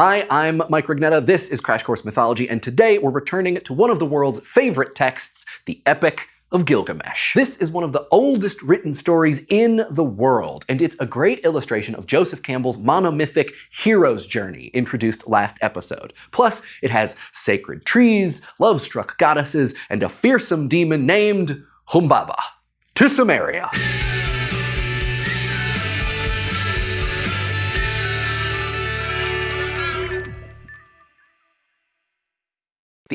Hi, I'm Mike Rugnetta, this is Crash Course Mythology, and today we're returning to one of the world's favorite texts, the Epic of Gilgamesh. This is one of the oldest written stories in the world, and it's a great illustration of Joseph Campbell's monomythic hero's journey introduced last episode. Plus, it has sacred trees, love-struck goddesses, and a fearsome demon named Humbaba. To Sumeria.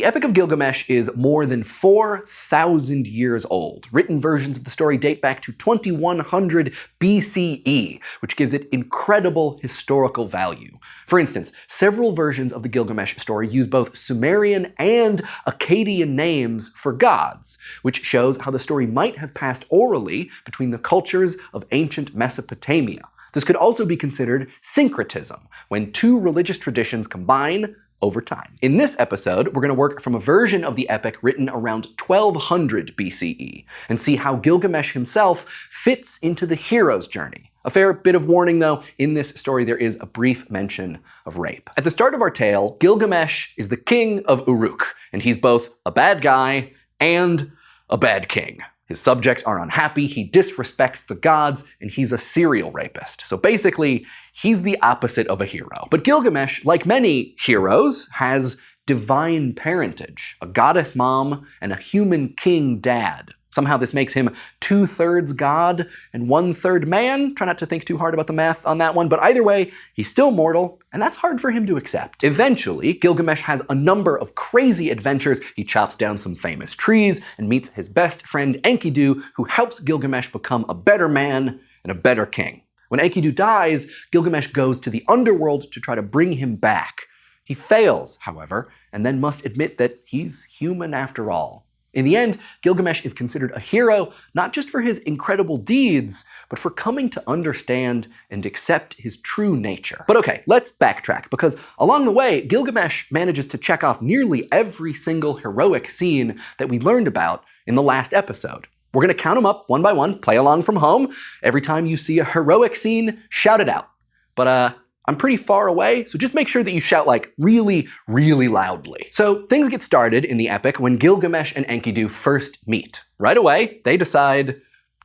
The Epic of Gilgamesh is more than 4,000 years old. Written versions of the story date back to 2100 BCE, which gives it incredible historical value. For instance, several versions of the Gilgamesh story use both Sumerian and Akkadian names for gods, which shows how the story might have passed orally between the cultures of ancient Mesopotamia. This could also be considered syncretism, when two religious traditions combine over time. In this episode, we're going to work from a version of the epic written around 1200 BCE and see how Gilgamesh himself fits into the hero's journey. A fair bit of warning though, in this story there is a brief mention of rape. At the start of our tale, Gilgamesh is the king of Uruk, and he's both a bad guy and a bad king. His subjects are unhappy, he disrespects the gods, and he's a serial rapist. So basically, he's the opposite of a hero. But Gilgamesh, like many heroes, has divine parentage, a goddess mom and a human king dad. Somehow this makes him two-thirds god and one-third man. Try not to think too hard about the math on that one, but either way, he's still mortal, and that's hard for him to accept. Eventually, Gilgamesh has a number of crazy adventures. He chops down some famous trees and meets his best friend Enkidu, who helps Gilgamesh become a better man and a better king. When Enkidu dies, Gilgamesh goes to the underworld to try to bring him back. He fails, however, and then must admit that he's human after all. In the end, Gilgamesh is considered a hero not just for his incredible deeds, but for coming to understand and accept his true nature. But okay, let's backtrack, because along the way, Gilgamesh manages to check off nearly every single heroic scene that we learned about in the last episode. We're going to count them up one by one, play along from home. Every time you see a heroic scene, shout it out. But uh, I'm pretty far away, so just make sure that you shout like really, really loudly. So things get started in the epic when Gilgamesh and Enkidu first meet. Right away, they decide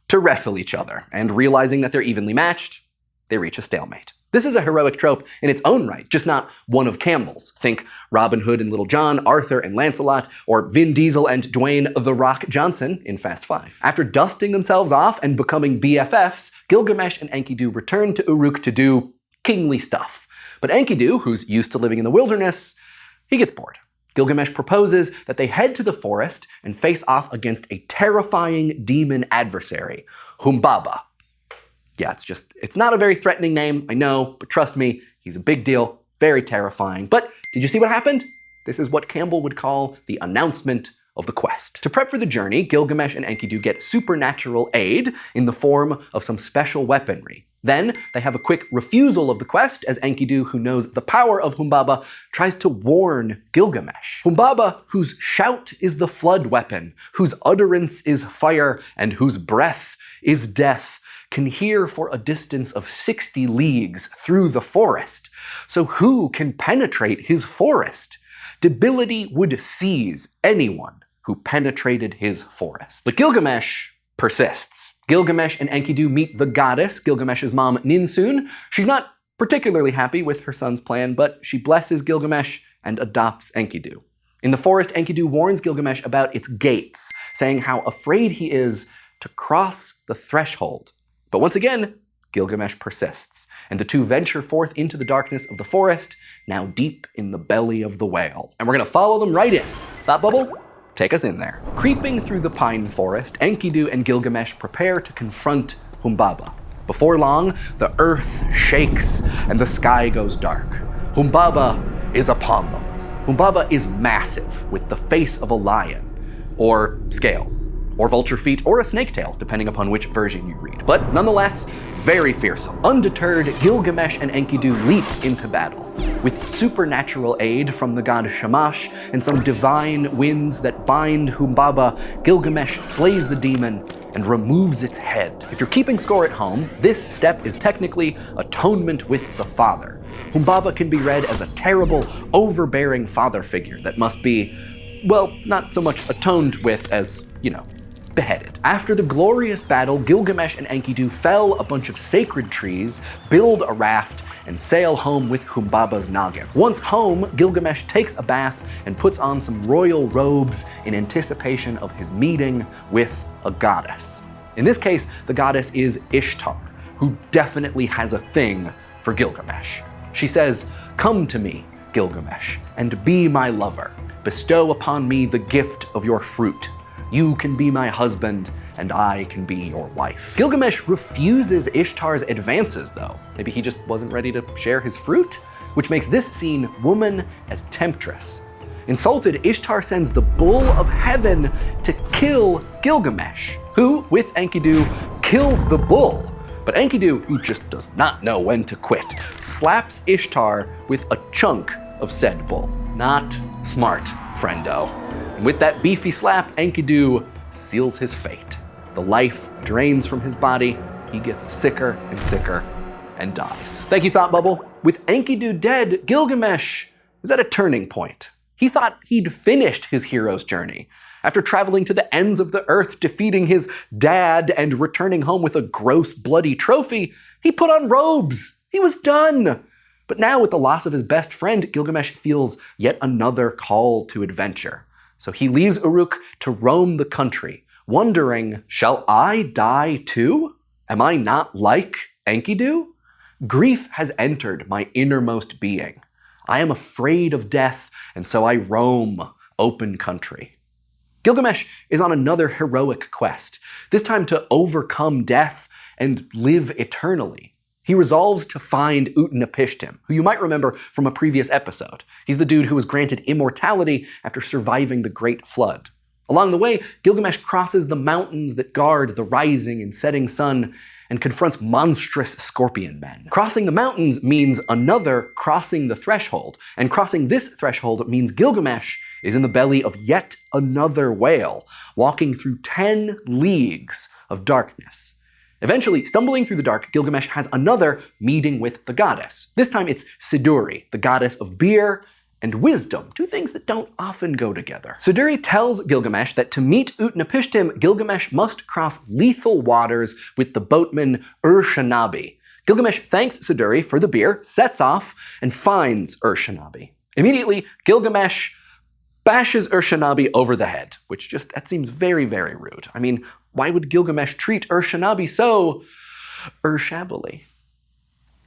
to wrestle each other, and realizing that they're evenly matched, they reach a stalemate. This is a heroic trope in its own right, just not one of Campbell's. Think Robin Hood and Little John, Arthur and Lancelot, or Vin Diesel and Dwayne The Rock Johnson in Fast Five. After dusting themselves off and becoming BFFs, Gilgamesh and Enkidu return to Uruk to do kingly stuff. But Enkidu, who's used to living in the wilderness, he gets bored. Gilgamesh proposes that they head to the forest and face off against a terrifying demon adversary, Humbaba. Yeah, it's just, it's not a very threatening name, I know, but trust me, he's a big deal, very terrifying. But did you see what happened? This is what Campbell would call the announcement of the quest. To prep for the journey, Gilgamesh and Enkidu get supernatural aid in the form of some special weaponry. Then they have a quick refusal of the quest as Enkidu, who knows the power of Humbaba, tries to warn Gilgamesh. Humbaba, whose shout is the flood weapon, whose utterance is fire, and whose breath is death, can hear for a distance of 60 leagues through the forest. So who can penetrate his forest? Debility would seize anyone who penetrated his forest. But Gilgamesh persists. Gilgamesh and Enkidu meet the goddess, Gilgamesh's mom Ninsun. She's not particularly happy with her son's plan, but she blesses Gilgamesh and adopts Enkidu. In the forest, Enkidu warns Gilgamesh about its gates, saying how afraid he is to cross the threshold. But once again, Gilgamesh persists, and the two venture forth into the darkness of the forest, now deep in the belly of the whale. And we're gonna follow them right in. Thought bubble? Take us in there. Creeping through the pine forest, Enkidu and Gilgamesh prepare to confront Humbaba. Before long, the earth shakes and the sky goes dark. Humbaba is upon them. Humbaba is massive, with the face of a lion, or scales, or vulture feet, or a snake tail, depending upon which version you read. But nonetheless, very fearsome. Undeterred, Gilgamesh and Enkidu leap into battle. With supernatural aid from the god Shamash and some divine winds that bind Humbaba, Gilgamesh slays the demon and removes its head. If you're keeping score at home, this step is technically atonement with the Father. Humbaba can be read as a terrible, overbearing father figure that must be, well, not so much atoned with as, you know, beheaded. After the glorious battle, Gilgamesh and Enkidu fell a bunch of sacred trees, build a raft, and sail home with Humbaba's noggin. Once home, Gilgamesh takes a bath and puts on some royal robes in anticipation of his meeting with a goddess. In this case, the goddess is Ishtar, who definitely has a thing for Gilgamesh. She says, Come to me, Gilgamesh, and be my lover. Bestow upon me the gift of your fruit. You can be my husband, and I can be your wife. Gilgamesh refuses Ishtar's advances, though. Maybe he just wasn't ready to share his fruit? Which makes this scene woman as temptress. Insulted, Ishtar sends the bull of heaven to kill Gilgamesh, who, with Enkidu, kills the bull. But Enkidu, who just does not know when to quit, slaps Ishtar with a chunk of said bull. Not smart, friendo. And with that beefy slap, Enkidu seals his fate. The life drains from his body, he gets sicker and sicker and dies. Thank you, Thought Bubble. With Enkidu dead, Gilgamesh is at a turning point. He thought he'd finished his hero's journey. After traveling to the ends of the earth, defeating his dad, and returning home with a gross, bloody trophy, he put on robes. He was done. But now, with the loss of his best friend, Gilgamesh feels yet another call to adventure. So he leaves Uruk to roam the country, wondering, shall I die too? Am I not like Enkidu? Grief has entered my innermost being. I am afraid of death, and so I roam open country. Gilgamesh is on another heroic quest, this time to overcome death and live eternally. He resolves to find Utnapishtim, who you might remember from a previous episode. He's the dude who was granted immortality after surviving the Great Flood. Along the way, Gilgamesh crosses the mountains that guard the rising and setting sun and confronts monstrous scorpion men. Crossing the mountains means another crossing the threshold, and crossing this threshold means Gilgamesh is in the belly of yet another whale, walking through 10 leagues of darkness. Eventually, stumbling through the dark, Gilgamesh has another meeting with the goddess. This time it's Siduri, the goddess of beer and wisdom, two things that don't often go together. Siduri tells Gilgamesh that to meet Utnapishtim, Gilgamesh must cross lethal waters with the boatman Ur-Shanabi. Gilgamesh thanks Siduri for the beer, sets off, and finds Ur-Shanabi. Immediately, Gilgamesh bashes Ur-Shanabi over the head, which just, that seems very, very rude. I mean, why would Gilgamesh treat Ur-Shanabi so Ur-shabbily?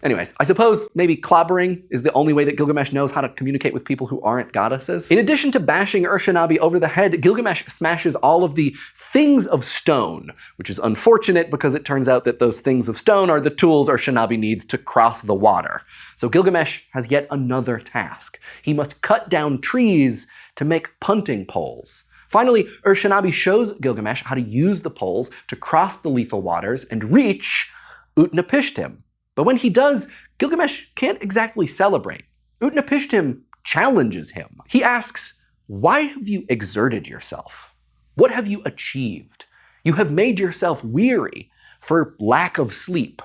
Anyways, I suppose maybe clobbering is the only way that Gilgamesh knows how to communicate with people who aren't goddesses. In addition to bashing Ur-Shanabi over the head, Gilgamesh smashes all of the things of stone, which is unfortunate because it turns out that those things of stone are the tools Ur-Shanabi needs to cross the water. So Gilgamesh has yet another task. He must cut down trees to make punting poles. Finally, Ur-Shanabi shows Gilgamesh how to use the poles to cross the lethal waters and reach Utnapishtim, but when he does, Gilgamesh can't exactly celebrate. Utnapishtim challenges him. He asks, Why have you exerted yourself? What have you achieved? You have made yourself weary for lack of sleep.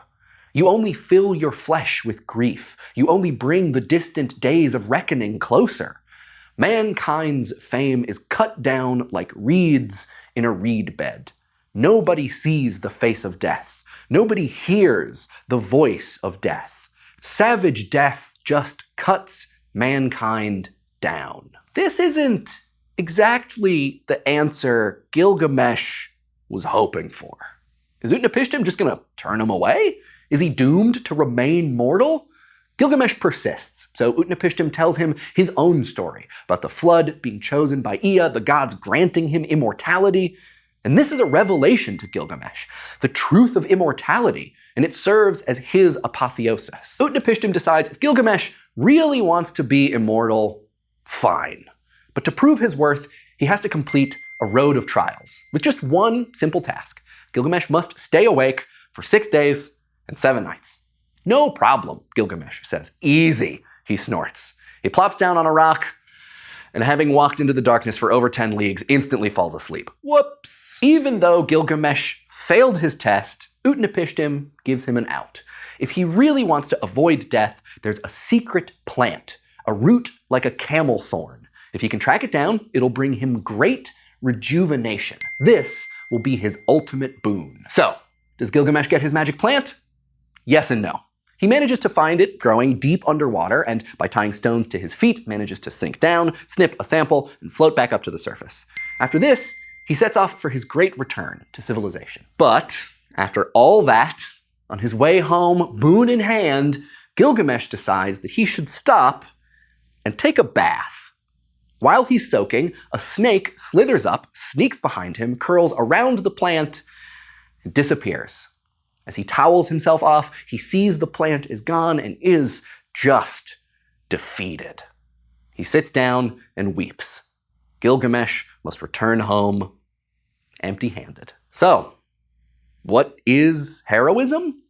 You only fill your flesh with grief. You only bring the distant days of reckoning closer. Mankind's fame is cut down like reeds in a reed bed. Nobody sees the face of death. Nobody hears the voice of death. Savage death just cuts mankind down. This isn't exactly the answer Gilgamesh was hoping for. Is Utnapishtim just to turn him away? Is he doomed to remain mortal? Gilgamesh persists, so Utnapishtim tells him his own story about the flood being chosen by Ea, the gods granting him immortality, and this is a revelation to Gilgamesh, the truth of immortality, and it serves as his apotheosis. Utnapishtim decides if Gilgamesh really wants to be immortal, fine. But to prove his worth, he has to complete a road of trials, with just one simple task. Gilgamesh must stay awake for six days and seven nights. No problem, Gilgamesh says. Easy, he snorts. He plops down on a rock, and having walked into the darkness for over 10 leagues, instantly falls asleep. Whoops! Even though Gilgamesh failed his test, Utnapishtim gives him an out. if he really wants to avoid death, there's a secret plant, a root like a camel thorn. If he can track it down, it'll bring him great rejuvenation. This will be his ultimate boon. So, does Gilgamesh get his magic plant? Yes and no. He manages to find it growing deep underwater, and by tying stones to his feet, manages to sink down, snip a sample, and float back up to the surface. After this, he sets off for his great return to civilization. But after all that, on his way home, boon in hand, Gilgamesh decides that he should stop and take a bath. While he's soaking, a snake slithers up, sneaks behind him, curls around the plant, and disappears. As he towels himself off, he sees the plant is gone and is just defeated. He sits down and weeps. Gilgamesh must return home empty handed. So, what is heroism?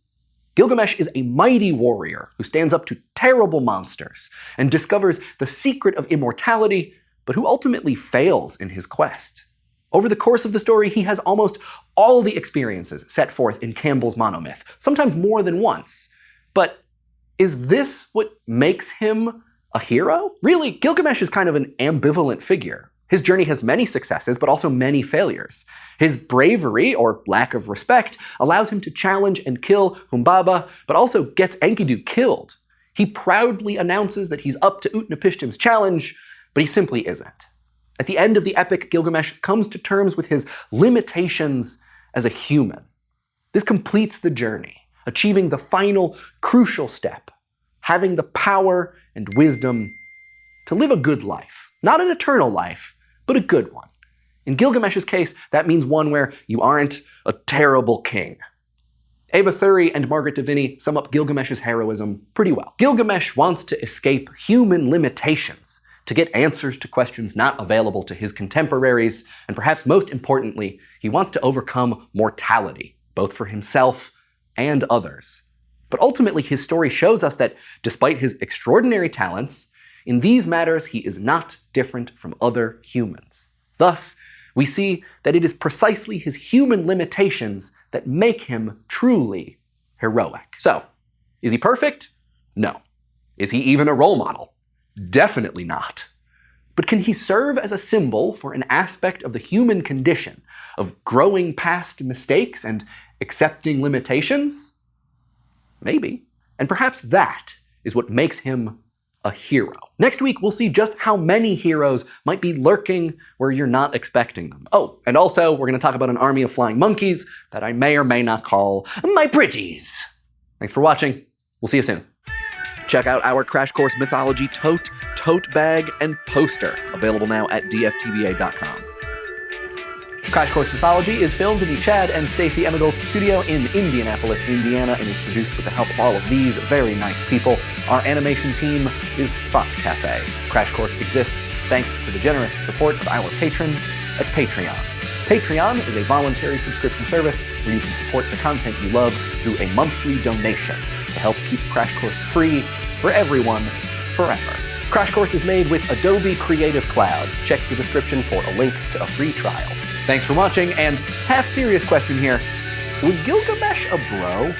Gilgamesh is a mighty warrior who stands up to terrible monsters and discovers the secret of immortality, but who ultimately fails in his quest. Over the course of the story, he has almost all the experiences set forth in Campbell's monomyth, sometimes more than once. But is this what makes him a hero? Really, Gilgamesh is kind of an ambivalent figure. His journey has many successes, but also many failures. His bravery, or lack of respect, allows him to challenge and kill Humbaba, but also gets Enkidu killed. He proudly announces that he's up to Utnapishtim's challenge, but he simply isn't. At the end of the epic, Gilgamesh comes to terms with his limitations as a human. This completes the journey, achieving the final crucial step, having the power and wisdom to live a good life. Not an eternal life, but a good one. In Gilgamesh's case, that means one where you aren't a terrible king. Eva Thury and Margaret Devinney sum up Gilgamesh's heroism pretty well. Gilgamesh wants to escape human limitations, to get answers to questions not available to his contemporaries, and perhaps most importantly, he wants to overcome mortality, both for himself and others. But ultimately, his story shows us that despite his extraordinary talents, in these matters he is not different from other humans. Thus, we see that it is precisely his human limitations that make him truly heroic. So, is he perfect? No. Is he even a role model? Definitely not. But can he serve as a symbol for an aspect of the human condition, of growing past mistakes and accepting limitations? Maybe. And perhaps that is what makes him a hero. Next week, we'll see just how many heroes might be lurking where you're not expecting them. Oh, and also, we're going to talk about an army of flying monkeys that I may or may not call my pretties. Thanks for watching. We'll see you soon. Check out our Crash Course Mythology tote, tote bag, and poster, available now at dftba.com. Crash Course Mythology is filmed in the Chad and Stacey Emigholz studio in Indianapolis, Indiana, and is produced with the help of all of these very nice people. Our animation team is Thought Cafe. Crash Course exists thanks to the generous support of our patrons at Patreon. Patreon is a voluntary subscription service where you can support the content you love through a monthly donation to help keep Crash Course free for everyone forever. Crash Course is made with Adobe Creative Cloud. Check the description for a link to a free trial. Thanks for watching, and half serious question here. Was Gilgamesh a bro?